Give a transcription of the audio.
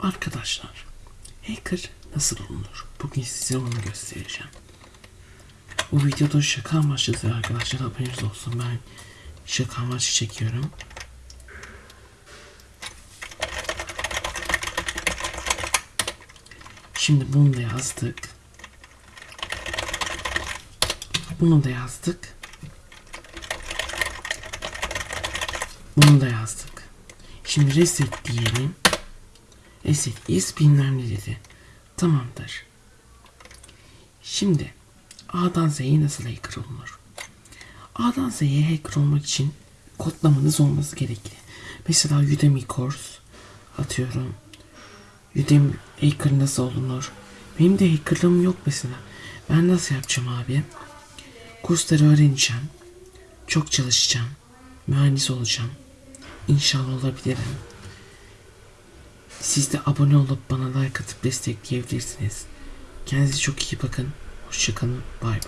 Arkadaşlar, hacker nasıl olunur? Bugün size onu göstereceğim. Bu videoda şaka amaçlı arkadaşlar haberiniz olsun. Ben şaka amaçlı çekiyorum. Şimdi bunu da yazdık. Bunu da yazdık. Bunu da yazdık. Şimdi reset diyelim. Reset is bilmem ne dedi. Tamamdır. Şimdi A'dan Z'ye nasıl hacker olunur? A'dan Z'ye hacker olmak için kodlamanız olması gerekli. Mesela Udemy course atıyorum. Udemy hacker nasıl olunur? Benim de hackerlığım yok mesela. Ben nasıl yapacağım abi? Kursları öğreneceğim. Çok çalışacağım. Mühendis olacağım. İnşallah olabilirim. Siz de abone olup bana like atıp destekleyebilirsiniz. Kendinize çok iyi bakın. Hoşçakalın. Bay bay.